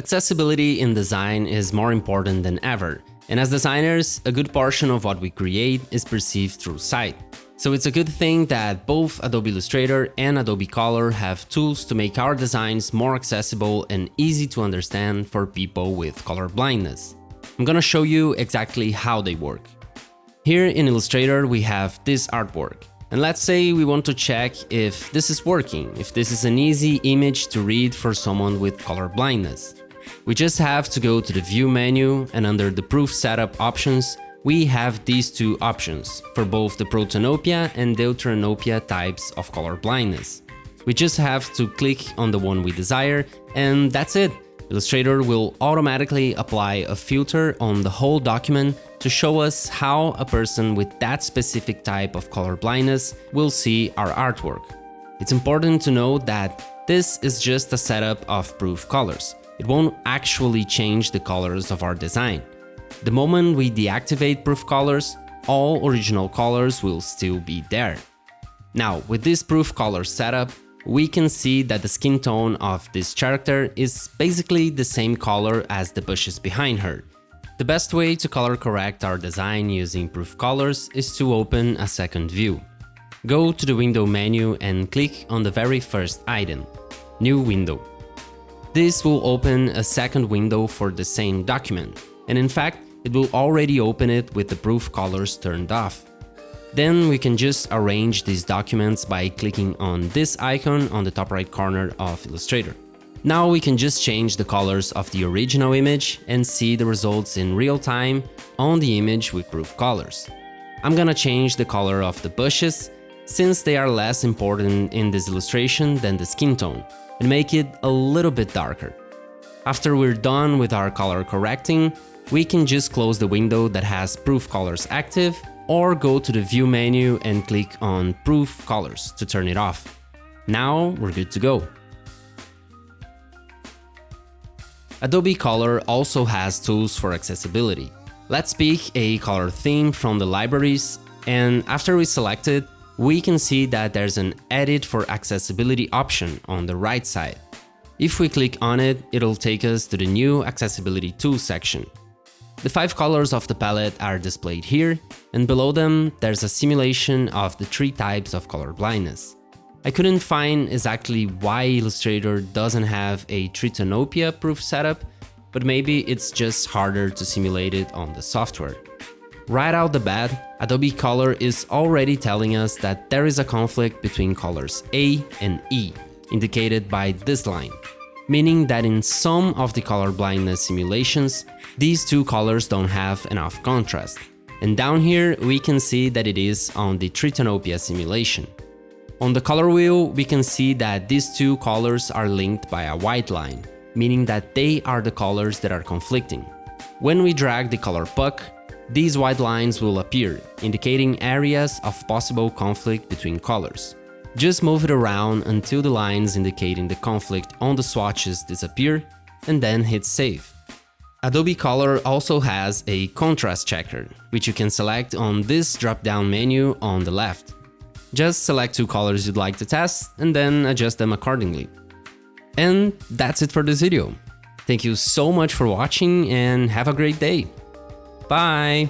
Accessibility in design is more important than ever, and as designers, a good portion of what we create is perceived through sight. So it's a good thing that both Adobe Illustrator and Adobe Color have tools to make our designs more accessible and easy to understand for people with color blindness. I'm gonna show you exactly how they work. Here in Illustrator we have this artwork. And let's say we want to check if this is working, if this is an easy image to read for someone with color blindness. We just have to go to the View menu and under the Proof Setup options, we have these two options for both the protanopia and deuteranopia types of color blindness. We just have to click on the one we desire and that's it. Illustrator will automatically apply a filter on the whole document to show us how a person with that specific type of color blindness will see our artwork. It's important to note that this is just a setup of proof colors. It won't actually change the colors of our design. The moment we deactivate proof colors, all original colors will still be there. Now, with this proof color setup, we can see that the skin tone of this character is basically the same color as the bushes behind her. The best way to color correct our design using proof colors is to open a second view. Go to the window menu and click on the very first item, New Window. This will open a second window for the same document, and in fact, it will already open it with the proof colors turned off. Then we can just arrange these documents by clicking on this icon on the top right corner of Illustrator. Now we can just change the colors of the original image and see the results in real time on the image with proof colors. I'm gonna change the color of the bushes since they are less important in this illustration than the skin tone and make it a little bit darker. After we're done with our color correcting, we can just close the window that has Proof Colors active or go to the View menu and click on Proof Colors to turn it off. Now we're good to go. Adobe Color also has tools for accessibility. Let's pick a color theme from the libraries and after we select it, we can see that there's an Edit for Accessibility option on the right side. If we click on it, it'll take us to the new Accessibility Tools section. The five colors of the palette are displayed here, and below them there's a simulation of the three types of color blindness. I couldn't find exactly why Illustrator doesn't have a Tritanopia proof setup, but maybe it's just harder to simulate it on the software. Right out the bat, Adobe Color is already telling us that there is a conflict between colors A and E, indicated by this line meaning that in some of the color blindness simulations, these two colors don't have enough contrast. And down here we can see that it is on the Tritanopia simulation. On the color wheel, we can see that these two colors are linked by a white line, meaning that they are the colors that are conflicting. When we drag the color puck, these white lines will appear, indicating areas of possible conflict between colors. Just move it around until the lines indicating the conflict on the swatches disappear, and then hit save. Adobe Color also has a contrast checker, which you can select on this drop-down menu on the left. Just select two colors you'd like to test and then adjust them accordingly. And that's it for this video. Thank you so much for watching and have a great day. Bye!